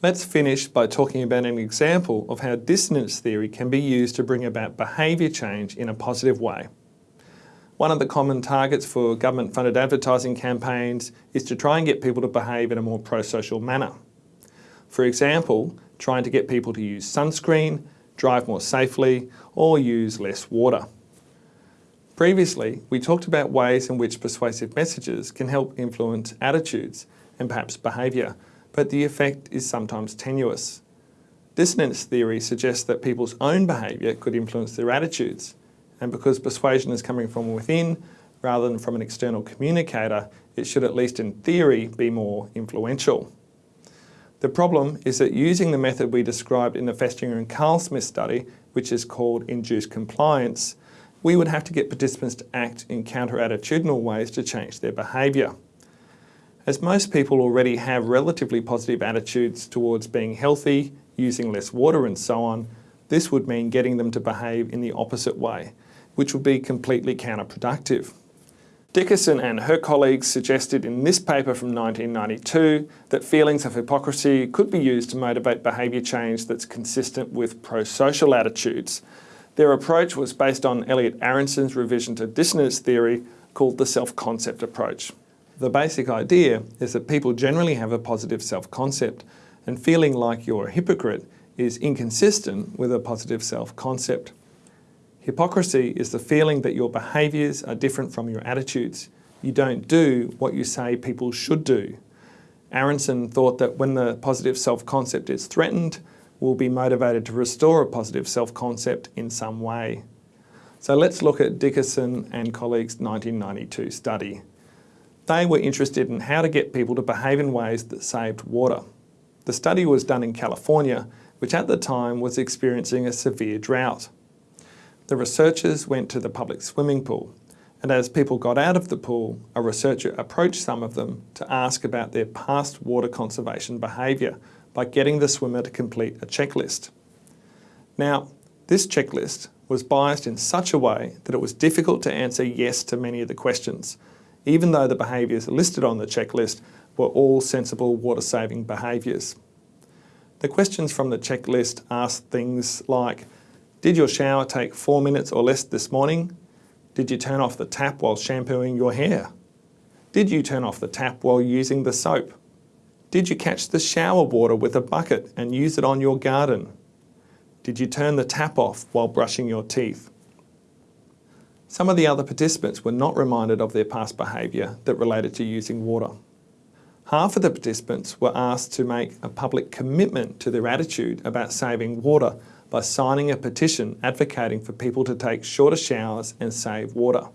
Let's finish by talking about an example of how dissonance theory can be used to bring about behaviour change in a positive way. One of the common targets for government-funded advertising campaigns is to try and get people to behave in a more pro-social manner. For example, trying to get people to use sunscreen, drive more safely, or use less water. Previously, we talked about ways in which persuasive messages can help influence attitudes and perhaps behaviour, but the effect is sometimes tenuous. Dissonance theory suggests that people's own behaviour could influence their attitudes, and because persuasion is coming from within rather than from an external communicator, it should at least in theory be more influential. The problem is that using the method we described in the Festinger and Carlsmith study, which is called induced compliance, we would have to get participants to act in counter-attitudinal ways to change their behaviour. As most people already have relatively positive attitudes towards being healthy, using less water and so on, this would mean getting them to behave in the opposite way, which would be completely counterproductive. Dickerson and her colleagues suggested in this paper from 1992 that feelings of hypocrisy could be used to motivate behaviour change that's consistent with pro-social attitudes. Their approach was based on Elliot Aronson's revision to dissonance theory called the self-concept approach. The basic idea is that people generally have a positive self-concept and feeling like you're a hypocrite is inconsistent with a positive self-concept. Hypocrisy is the feeling that your behaviours are different from your attitudes. You don't do what you say people should do. Aronson thought that when the positive self-concept is threatened, we'll be motivated to restore a positive self-concept in some way. So let's look at Dickerson and colleagues' 1992 study. They were interested in how to get people to behave in ways that saved water. The study was done in California, which at the time was experiencing a severe drought. The researchers went to the public swimming pool, and as people got out of the pool, a researcher approached some of them to ask about their past water conservation behaviour by getting the swimmer to complete a checklist. Now, this checklist was biased in such a way that it was difficult to answer yes to many of the questions, even though the behaviours listed on the checklist were all sensible water-saving behaviours. The questions from the checklist asked things like, did your shower take four minutes or less this morning? Did you turn off the tap while shampooing your hair? Did you turn off the tap while using the soap? Did you catch the shower water with a bucket and use it on your garden? Did you turn the tap off while brushing your teeth? Some of the other participants were not reminded of their past behaviour that related to using water. Half of the participants were asked to make a public commitment to their attitude about saving water by signing a petition advocating for people to take shorter showers and save water.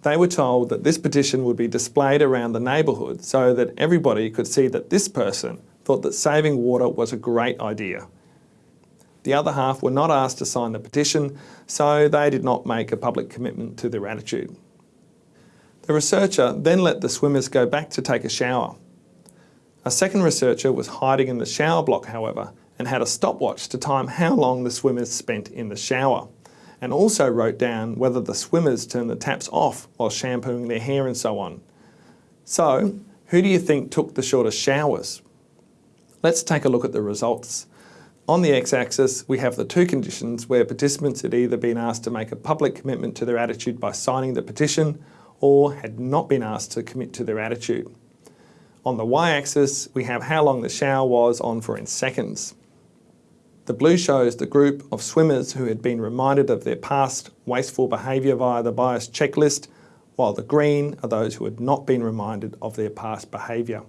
They were told that this petition would be displayed around the neighbourhood so that everybody could see that this person thought that saving water was a great idea the other half were not asked to sign the petition, so they did not make a public commitment to their attitude. The researcher then let the swimmers go back to take a shower. A second researcher was hiding in the shower block, however, and had a stopwatch to time how long the swimmers spent in the shower, and also wrote down whether the swimmers turned the taps off while shampooing their hair and so on. So, who do you think took the shortest showers? Let's take a look at the results. On the x-axis, we have the two conditions where participants had either been asked to make a public commitment to their attitude by signing the petition or had not been asked to commit to their attitude. On the y-axis, we have how long the shower was on for in seconds. The blue shows the group of swimmers who had been reminded of their past wasteful behaviour via the bias checklist, while the green are those who had not been reminded of their past behaviour.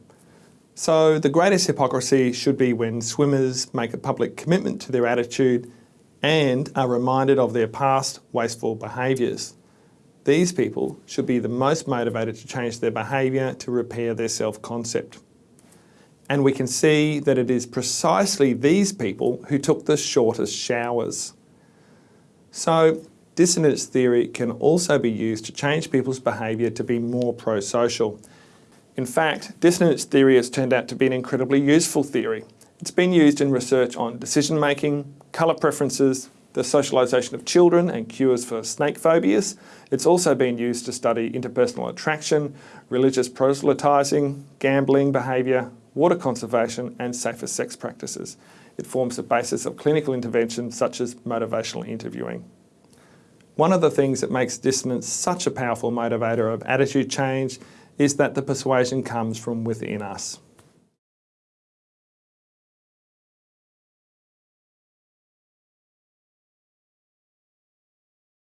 So the greatest hypocrisy should be when swimmers make a public commitment to their attitude and are reminded of their past wasteful behaviours. These people should be the most motivated to change their behaviour to repair their self-concept. And we can see that it is precisely these people who took the shortest showers. So dissonance theory can also be used to change people's behaviour to be more pro-social. In fact, dissonance theory has turned out to be an incredibly useful theory. It's been used in research on decision making, colour preferences, the socialisation of children and cures for snake phobias. It's also been used to study interpersonal attraction, religious proselytising, gambling behaviour, water conservation and safer sex practices. It forms the basis of clinical intervention such as motivational interviewing. One of the things that makes dissonance such a powerful motivator of attitude change is that the persuasion comes from within us.